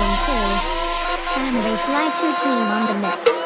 one too. Family Fly 2 team on the mix.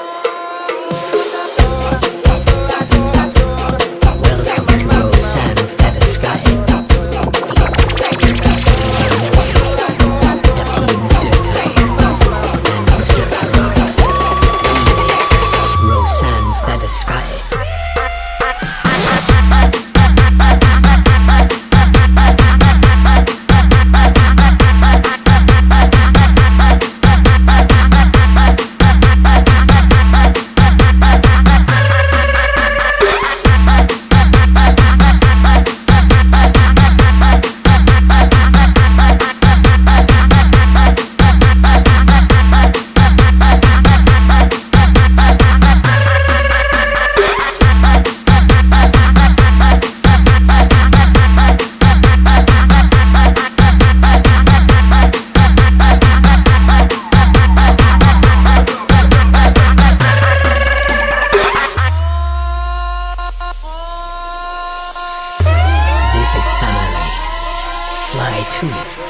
Family. Fly 2.